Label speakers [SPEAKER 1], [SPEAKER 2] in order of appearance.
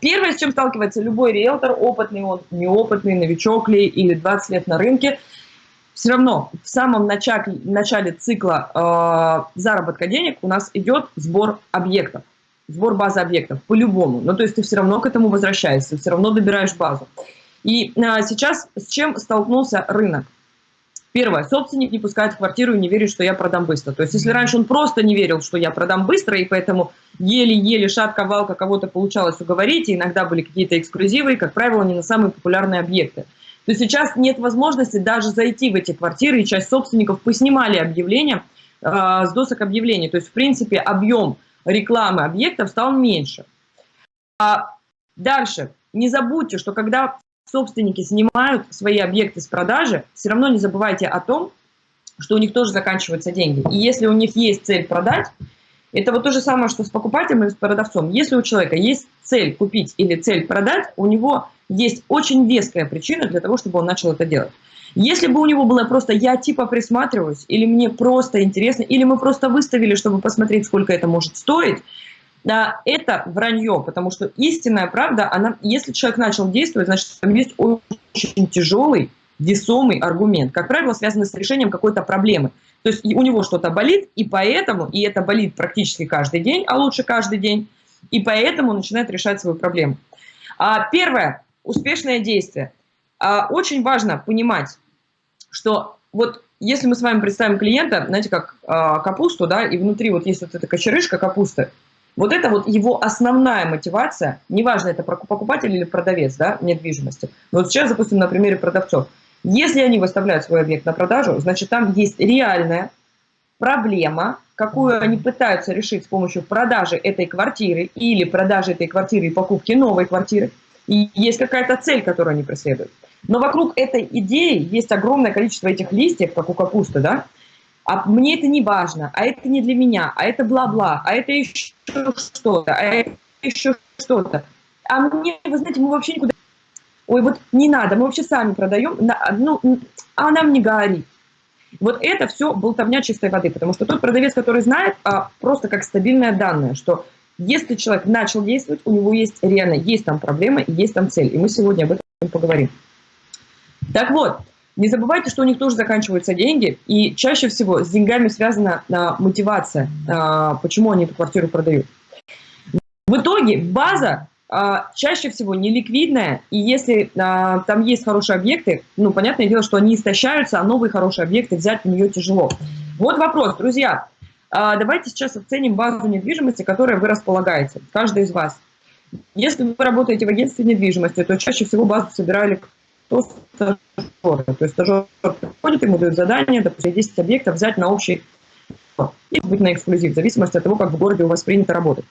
[SPEAKER 1] Первое, с чем сталкивается любой риэлтор, опытный он, неопытный, новичок ли или 20 лет на рынке, все равно в самом начале, начале цикла э, заработка денег у нас идет сбор объектов, сбор базы объектов, по-любому. Ну, то есть ты все равно к этому возвращаешься, все равно добираешь базу. И э, сейчас с чем столкнулся рынок? Первое, собственник не пускает в квартиру и не верит, что я продам быстро. То есть, если раньше он просто не верил, что я продам быстро, и поэтому еле-еле шатка-валка кого-то получалось уговорить, и иногда были какие-то эксклюзивы, и, как правило, не на самые популярные объекты, то сейчас нет возможности даже зайти в эти квартиры, и часть собственников поснимали объявления э, с досок объявлений. То есть, в принципе, объем рекламы объектов стал меньше. А дальше, не забудьте, что когда собственники снимают свои объекты с продажи, все равно не забывайте о том, что у них тоже заканчиваются деньги. И если у них есть цель продать, это вот то же самое, что с покупателем или с продавцом. Если у человека есть цель купить или цель продать, у него есть очень веская причина для того, чтобы он начал это делать. Если бы у него было просто «я типа присматриваюсь», или «мне просто интересно», или мы просто выставили, чтобы посмотреть, сколько это может стоить, да, это вранье, потому что истинная правда, она, если человек начал действовать, значит, там есть очень тяжелый, весомый аргумент, как правило, связанный с решением какой-то проблемы. То есть у него что-то болит, и поэтому, и это болит практически каждый день, а лучше каждый день, и поэтому начинает решать свою проблему. А, первое, успешное действие. А, очень важно понимать, что вот если мы с вами представим клиента, знаете, как а, капусту, да, и внутри вот есть вот эта кочерышка капусты, вот это вот его основная мотивация, неважно, это покупатель или продавец да, недвижимости. Но вот сейчас, допустим, на примере продавцов. Если они выставляют свой объект на продажу, значит, там есть реальная проблема, какую они пытаются решить с помощью продажи этой квартиры или продажи этой квартиры и покупки новой квартиры. И есть какая-то цель, которую они преследуют. Но вокруг этой идеи есть огромное количество этих листьев, как у капусты, да? А мне это не важно, а это не для меня, а это бла-бла, а это еще что-то, а это еще что-то. А мне, вы знаете, мы вообще никуда... Ой, вот не надо, мы вообще сами продаем, ну, а нам не говорит. Вот это все болтовня чистой воды, потому что тот продавец, который знает, а, просто как стабильное данное, что если человек начал действовать, у него есть реально, есть там проблема, есть там цель. И мы сегодня об этом поговорим. Так вот, не забывайте, что у них тоже заканчиваются деньги, и чаще всего с деньгами связана а, мотивация, а, почему они эту квартиру продают. В итоге база а, чаще всего неликвидная, и если а, там есть хорошие объекты, ну, понятное дело, что они истощаются, а новые хорошие объекты взять в нее тяжело. Вот вопрос, друзья, а, давайте сейчас оценим базу недвижимости, которой вы располагаете, каждый из вас. Если вы работаете в агентстве недвижимости, то чаще всего базу собирали кто стажеры. То есть стажер приходит, ему дают задание, допустим, 10 объектов взять на общий и быть на эксклюзив, в зависимости от того, как в городе у вас принято работать.